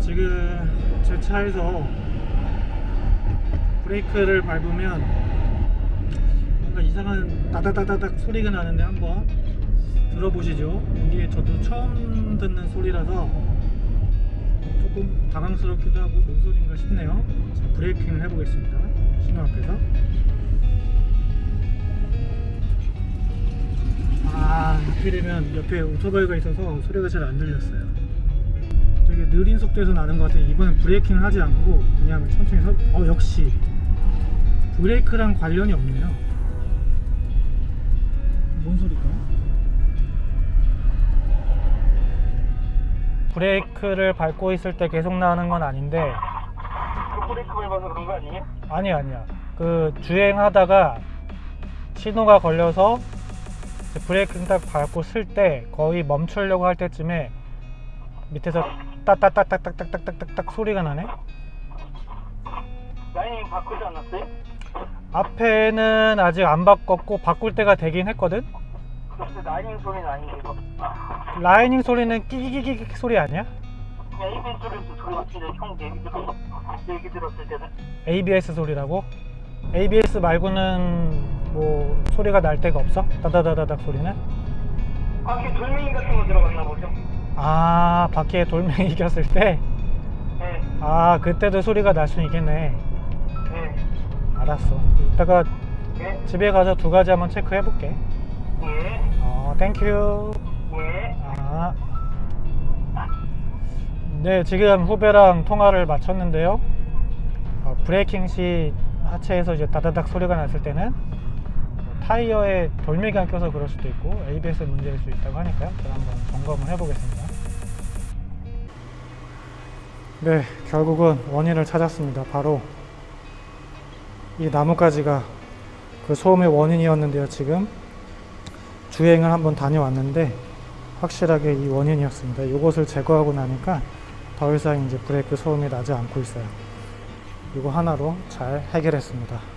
지금 제 차에서 브레이크를 밟으면 뭔가 이상한 다다다다닥 소리가 나는데 한번 들어보시죠. 이게 저도 처음 듣는 소리라서 조금 당황스럽기도 하고 뭔 소리인가 싶네요. 자, 브레이킹을 해보겠습니다. 신호 앞에서. 아, 하필이면 옆에 오토바이가 있어서 소리가 잘 안 들렸어요. 되게 느린 속도에서 나는 것 같아요. 이번엔 브레이킹을 하지 않고 그냥 천천히 서, 어, 역시 브레이크랑 관련이 없네요. 뭔 소리일까요? 브레이크를 밟고 있을 때 계속 나는 건 아닌데 그 브레이크 밟아서 그런 거 아니에요? 아니 아니야 그 주행하다가 신호가 걸려서 브레이크 딱 밟고 쓸 때 거의 멈추려고 할 때쯤에 밑에서 따따따따따따따따따 소리가 나네 라이닝 바꾸지 않았어요? 앞에는 아직 안 바꿨고 바꿀 때가 되긴 했거든 근데 라이닝 소리는 이거 라이닝 소리는 끼기기기 소리 아니야? ABS 소리도 소리 같은데 형 얘기 들었어 얘기 들었을 때는 ABS 소리라고? ABS 말고는 뭐 소리가 날 때가 없어? 다다다다닥 소리는? 밖에 돌멩이 같은 거 들어갔나 보죠? 아 바퀴에 돌멩이 꼈을 때? 네, 아 그때도 소리가 날 수 있겠네. 네, 알았어. 이따가 네, 집에 가서 두 가지 한번 체크해 볼게. 네, 어 thank you 네. 아. 네 지금 후배랑 통화를 마쳤는데요. 어, 브레이킹 시 하체에서 이제 다다닥 소리가 났을 때는 뭐 타이어에 돌멩이가 껴서 그럴 수도 있고 ABS 문제일 수 있다고 하니까요. 제가 한번 점검을 해 보겠습니다 네 결국은 원인을 찾았습니다 바로 이 나뭇가지가 그 소음의 원인이었는데요 지금 주행을 한번 다녀왔는데 확실하게 이 원인이었습니다. 이것을 제거하고 나니까 더 이상 이제 브레이크 소음이 나지 않고 있어요. 이거 하나로 잘 해결했습니다.